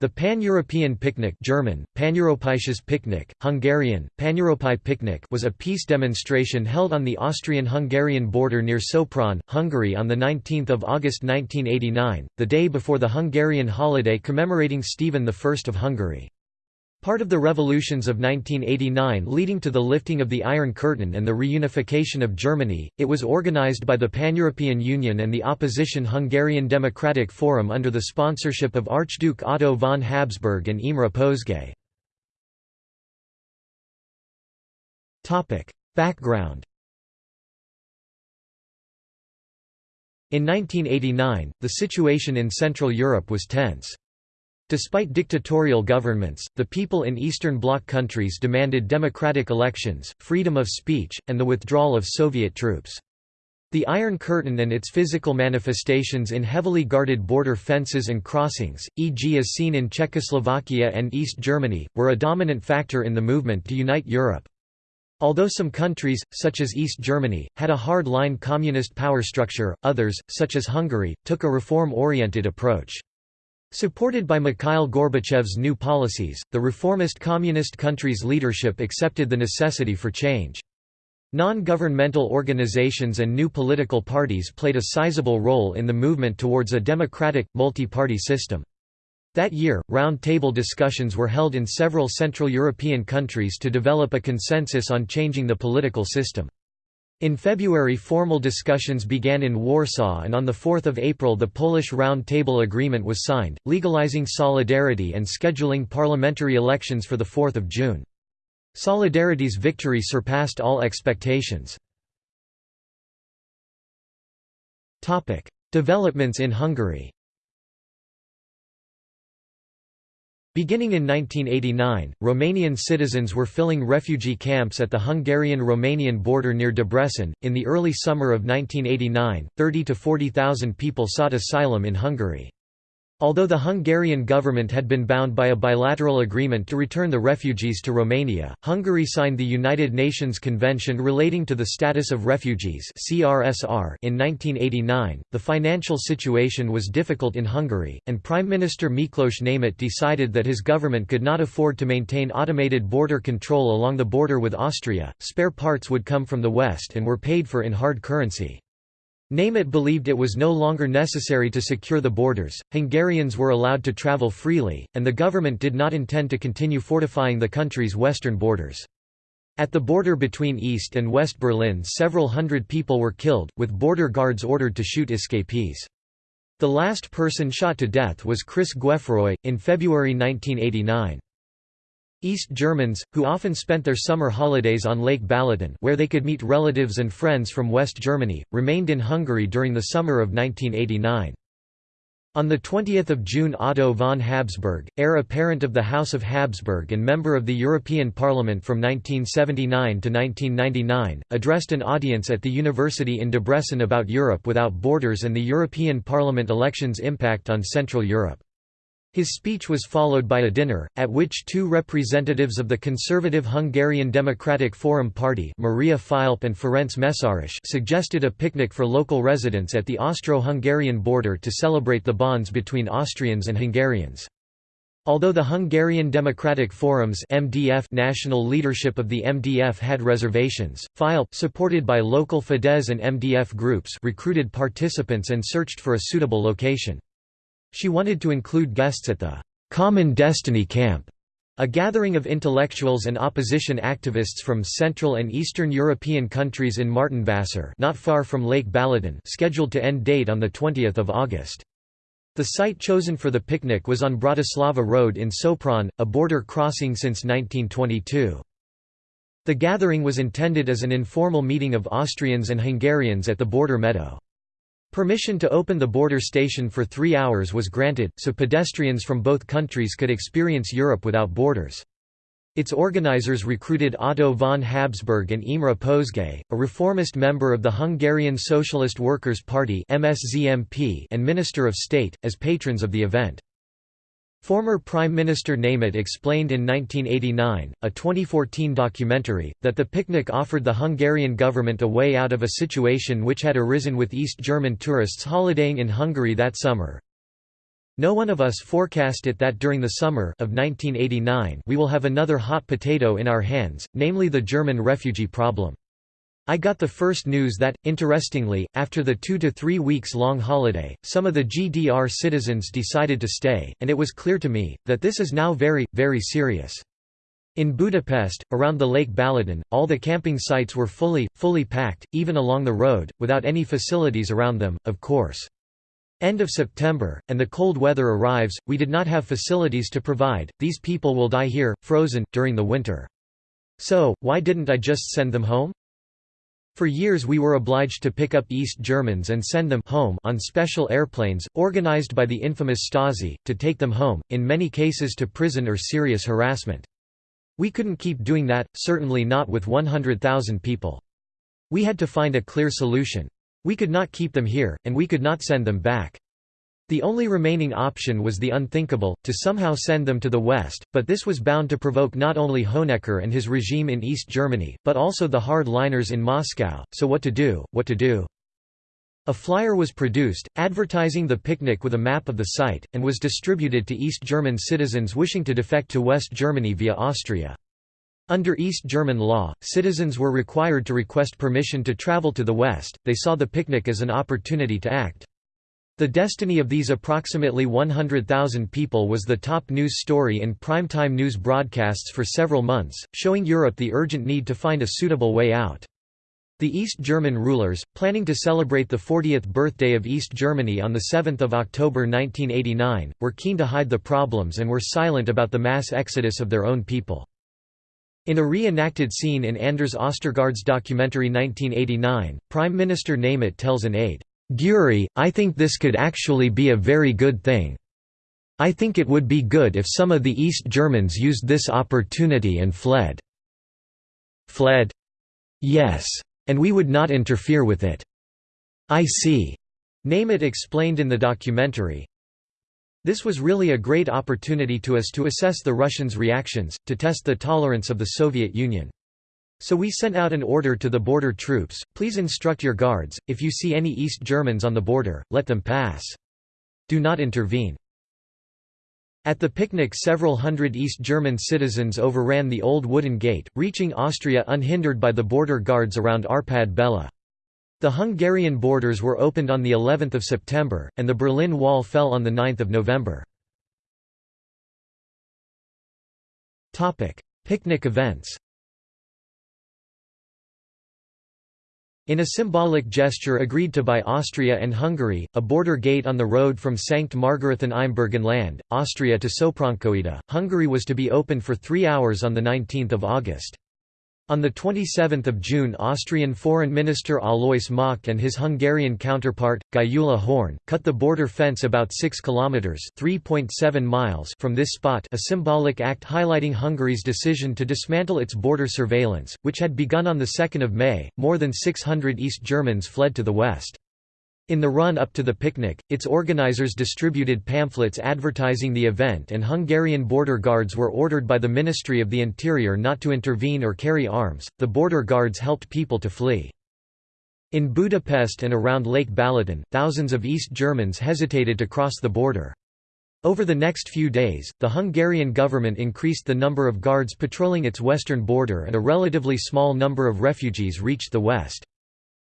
The Pan-European Picnic German, Paneuropäisches Picknick, Hungarian, Picnic was a peace demonstration held on the Austrian-Hungarian border near Sopron, Hungary on 19 August 1989, the day before the Hungarian holiday commemorating Stephen I of Hungary. Part of the revolutions of 1989 leading to the lifting of the Iron Curtain and the reunification of Germany, it was organized by the Pan-European Union and the opposition Hungarian Democratic Forum under the sponsorship of Archduke Otto von Habsburg and Imre Pozsgay. Background In 1989, the situation in Central Europe was tense. Despite dictatorial governments, the people in Eastern Bloc countries demanded democratic elections, freedom of speech, and the withdrawal of Soviet troops. The Iron Curtain and its physical manifestations in heavily guarded border fences and crossings, e.g. as seen in Czechoslovakia and East Germany, were a dominant factor in the movement to unite Europe. Although some countries, such as East Germany, had a hard-line communist power structure, others, such as Hungary, took a reform-oriented approach. Supported by Mikhail Gorbachev's new policies, the reformist communist country's leadership accepted the necessity for change. Non-governmental organizations and new political parties played a sizable role in the movement towards a democratic, multi-party system. That year, round-table discussions were held in several Central European countries to develop a consensus on changing the political system. In February formal discussions began in Warsaw and on 4 April the Polish Round Table Agreement was signed, legalizing solidarity and scheduling parliamentary elections for 4 June. Solidarity's victory surpassed all expectations. Developments in Hungary Beginning in 1989, Romanian citizens were filling refugee camps at the Hungarian-Romanian border near Debrecen. In the early summer of 1989, 30 to 40,000 people sought asylum in Hungary. Although the Hungarian government had been bound by a bilateral agreement to return the refugees to Romania, Hungary signed the United Nations Convention relating to the status of refugees (CRSR) in 1989. The financial situation was difficult in Hungary, and Prime Minister Miklos Németh decided that his government could not afford to maintain automated border control along the border with Austria. Spare parts would come from the west and were paid for in hard currency. Németh believed it was no longer necessary to secure the borders, Hungarians were allowed to travel freely, and the government did not intend to continue fortifying the country's western borders. At the border between East and West Berlin several hundred people were killed, with border guards ordered to shoot escapees. The last person shot to death was Chris Gueffroy, in February 1989. East Germans, who often spent their summer holidays on Lake Balaton where they could meet relatives and friends from West Germany, remained in Hungary during the summer of 1989. On 20 June Otto von Habsburg, heir apparent of the House of Habsburg and member of the European Parliament from 1979 to 1999, addressed an audience at the university in Debrecen about Europe without borders and the European Parliament elections' impact on Central Europe. His speech was followed by a dinner, at which two representatives of the conservative Hungarian Democratic Forum Party Maria Filip and Ferenc Mészáros suggested a picnic for local residents at the Austro-Hungarian border to celebrate the bonds between Austrians and Hungarians. Although the Hungarian Democratic Forum's MDF national leadership of the MDF had reservations, Filip supported by local Fidesz and MDF groups recruited participants and searched for a suitable location. She wanted to include guests at the Common Destiny Camp, a gathering of intellectuals and opposition activists from Central and Eastern European countries in Martonvásár not far from Lake Balaton scheduled to end date on 20 August. The site chosen for the picnic was on Bratislava Road in Sopron, a border crossing since 1922. The gathering was intended as an informal meeting of Austrians and Hungarians at the border meadow. Permission to open the border station for three hours was granted, so pedestrians from both countries could experience Europe without borders. Its organizers recruited Otto von Habsburg and Imre Pozsgay, a reformist member of the Hungarian Socialist Workers' Party and Minister of State, as patrons of the event. Former Prime Minister Németh explained in 1989, a 2014 documentary, that the picnic offered the Hungarian government a way out of a situation which had arisen with East German tourists holidaying in Hungary that summer. No one of us forecast it that during the summer of 1989 we will have another hot potato in our hands, namely the German refugee problem. I got the first news that, interestingly, after the two to three weeks long holiday, some of the GDR citizens decided to stay, and it was clear to me, that this is now very, very serious. In Budapest, around the Lake Balaton, all the camping sites were fully, fully packed, even along the road, without any facilities around them, of course. End of September, and the cold weather arrives, we did not have facilities to provide, these people will die here, frozen, during the winter. So, why didn't I just send them home? For years we were obliged to pick up East Germans and send them home on special airplanes, organized by the infamous Stasi, to take them home, in many cases to prison or serious harassment. We couldn't keep doing that, certainly not with 100,000 people. We had to find a clear solution. We could not keep them here, and we could not send them back. The only remaining option was the unthinkable, to somehow send them to the West, but this was bound to provoke not only Honecker and his regime in East Germany, but also the hard-liners in Moscow, so what to do, what to do. A flyer was produced, advertising the picnic with a map of the site, and was distributed to East German citizens wishing to defect to West Germany via Austria. Under East German law, citizens were required to request permission to travel to the West, they saw the picnic as an opportunity to act. The destiny of these approximately 100,000 people was the top news story in primetime news broadcasts for several months, showing Europe the urgent need to find a suitable way out. The East German rulers, planning to celebrate the 40th birthday of East Germany on 7 October 1989, were keen to hide the problems and were silent about the mass exodus of their own people. In a re-enacted scene in Anders Ostergaard's documentary 1989, Prime Minister Nemeth tells an aide, "Guri, I think this could actually be a very good thing. I think it would be good if some of the East Germans used this opportunity and fled." Fled? Yes. And we would not interfere with it. I see. Nemeth explained in the documentary, this was really a great opportunity to us to assess the Russians' reactions, to test the tolerance of the Soviet Union. So we sent out an order to the border troops, please instruct your guards, if you see any East Germans on the border, let them pass. Do not intervene. At the picnic several hundred East German citizens overran the old wooden gate, reaching Austria unhindered by the border guards around Arpad Bella. The Hungarian borders were opened on the 11th of September, and the Berlin Wall fell on the 9th of November. Picnic events. In a symbolic gesture agreed to by Austria and Hungary, a border gate on the road from Sankt Margarethen im Burgenland, Austria to Sopronkőhida, Hungary was to be opened for three hours on 19 August. On 27 June Austrian Foreign Minister Alois Mock and his Hungarian counterpart, Gyula Horn, cut the border fence about 6 kilometres from this spot a symbolic act highlighting Hungary's decision to dismantle its border surveillance, which had begun on 2 May. More than 600 East Germans fled to the west. In the run-up to the picnic, its organizers distributed pamphlets advertising the event and Hungarian border guards were ordered by the Ministry of the Interior not to intervene or carry arms. The border guards helped people to flee. In Budapest and around Lake Balaton, thousands of East Germans hesitated to cross the border. Over the next few days, the Hungarian government increased the number of guards patrolling its western border and a relatively small number of refugees reached the west.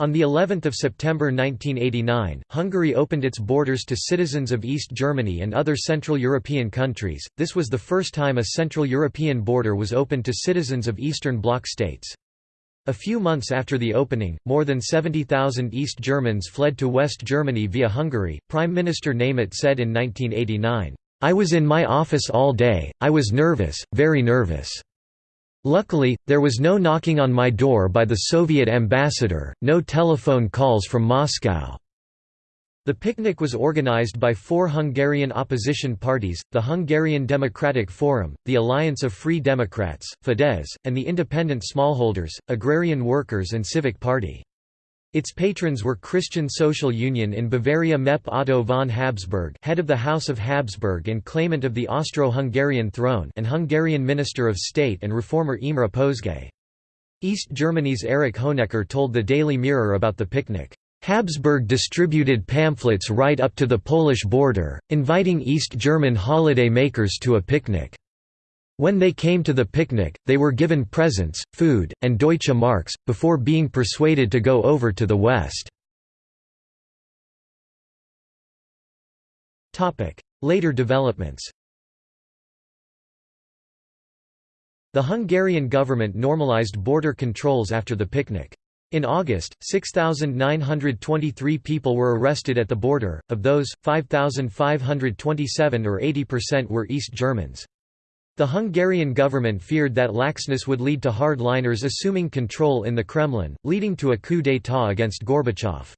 On the 11th of September 1989, Hungary opened its borders to citizens of East Germany and other Central European countries. This was the first time a Central European border was opened to citizens of Eastern Bloc states. A few months after the opening, more than 70,000 East Germans fled to West Germany via Hungary. Prime Minister Nemeth said in 1989, "I was in my office all day. I was nervous, very nervous." Luckily, there was no knocking on my door by the Soviet ambassador, no telephone calls from Moscow. The picnic was organized by four Hungarian opposition parties, the Hungarian Democratic Forum, the Alliance of Free Democrats, Fidesz, and the Independent Smallholders, Agrarian Workers and Civic Party. Its patrons were Christian Social Union in Bavaria Mep Otto von Habsburg head of the House of Habsburg and claimant of the Austro-Hungarian throne and Hungarian Minister of State and reformer Imre Pozsgay. East Germany's Erich Honecker told the Daily Mirror about the picnic. Habsburg distributed pamphlets right up to the Polish border, inviting East German holiday makers to a picnic. When they came to the picnic, they were given presents, food, and Deutsche Marks, before being persuaded to go over to the West. Later developments The Hungarian government normalized border controls after the picnic. In August, 6,923 people were arrested at the border, of those, 5,527 or 80% were East Germans. The Hungarian government feared that laxness would lead to hardliners assuming control in the Kremlin, leading to a coup d'état against Gorbachev.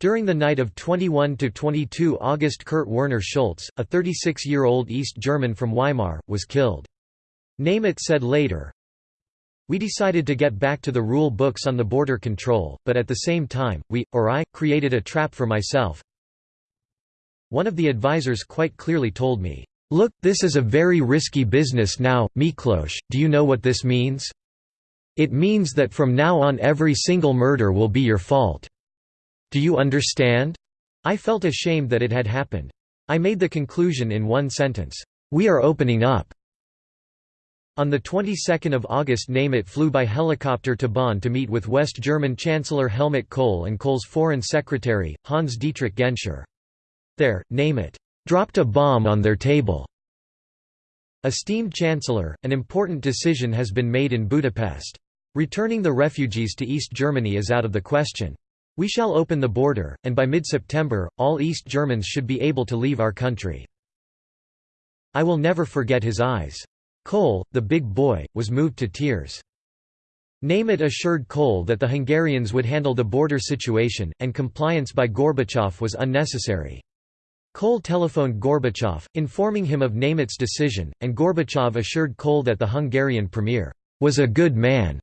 During the night of 21–22 August Kurt Werner Schultz, a 36-year-old East German from Weimar, was killed. Nemeth said later, We decided to get back to the rule books on the border control, but at the same time, we, or I, created a trap for myself. One of the advisors quite clearly told me, Look, this is a very risky business now, Miklos, do you know what this means? It means that from now on every single murder will be your fault. Do you understand? I felt ashamed that it had happened. I made the conclusion in one sentence, We are opening up. On the 22nd of August Nemeth flew by helicopter to Bonn to meet with West German Chancellor Helmut Kohl and Kohl's foreign secretary, Hans-Dietrich Genscher. There, Nemeth dropped a bomb on their table. Esteemed Chancellor, an important decision has been made in Budapest. Returning the refugees to East Germany is out of the question. We shall open the border, and by mid-September, all East Germans should be able to leave our country. I will never forget his eyes. Kohl, the big boy, was moved to tears. Nemeth assured Kohl that the Hungarians would handle the border situation, and compliance by Gorbachev was unnecessary. Kohl telephoned Gorbachev, informing him of Nemeth's decision, and Gorbachev assured Kohl that the Hungarian premier was a good man.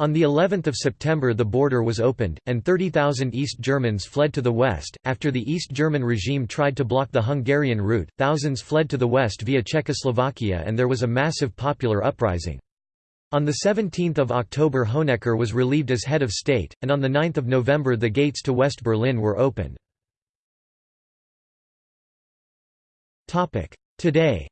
On the 11th of September the border was opened, and 30,000 East Germans fled to the west. After the East German regime tried to block the Hungarian route, thousands fled to the west via Czechoslovakia and there was a massive popular uprising. On 17 October Honecker was relieved as head of state, and on 9 November the gates to West Berlin were opened. Today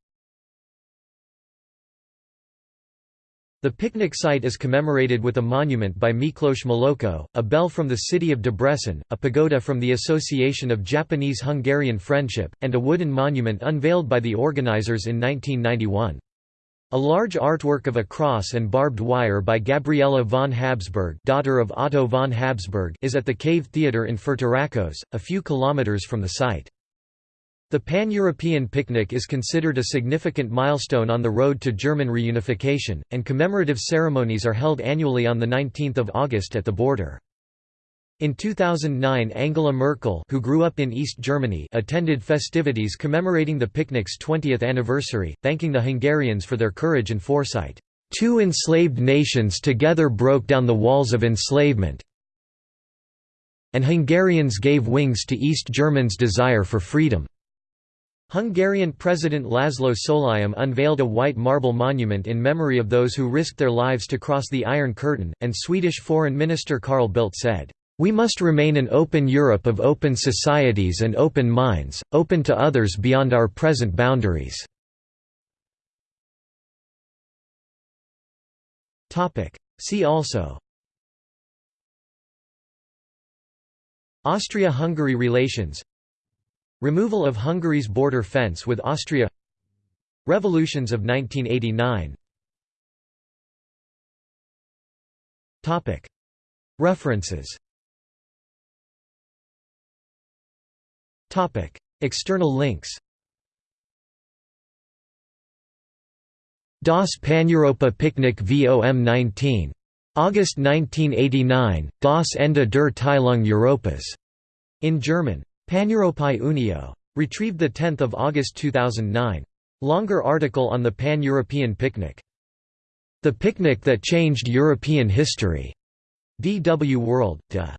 The picnic site is commemorated with a monument by Miklos Melocco, a bell from the city of Debrecen, a pagoda from the Association of Japanese-Hungarian Friendship, and a wooden monument unveiled by the organizers in 1991. A large artwork of a cross and barbed wire by Gabriela von Habsburg daughter of Otto von Habsburg is at the Cave Theatre in Fertorakos, a few kilometers from the site. The Pan-European picnic is considered a significant milestone on the road to German reunification, and commemorative ceremonies are held annually on 19 August at the border. In 2009 Angela Merkel who grew up in East Germany attended festivities commemorating the picnic's 20th anniversary, thanking the Hungarians for their courage and foresight. Two enslaved nations together broke down the walls of enslavement, and Hungarians gave wings to East Germans' desire for freedom. Hungarian President Laszlo Solyom unveiled a white marble monument in memory of those who risked their lives to cross the Iron Curtain, and Swedish Foreign Minister Carl Bildt said, "...we must remain an open Europe of open societies and open minds, open to others beyond our present boundaries." See also. Austria–Hungary relations Removal of Hungary's border fence with Austria. Revolutions of 1989 References. External links. Das Paneuropa Picnic VOM 19. August 1989, Das Ende der Teilung Europas. In German. Paneuropai Unio. Retrieved 10 August 2009. Longer article on the Pan-European Picnic. The Picnic That Changed European History. DW World, de